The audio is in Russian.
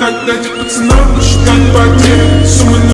Так дайте пацанам посчитать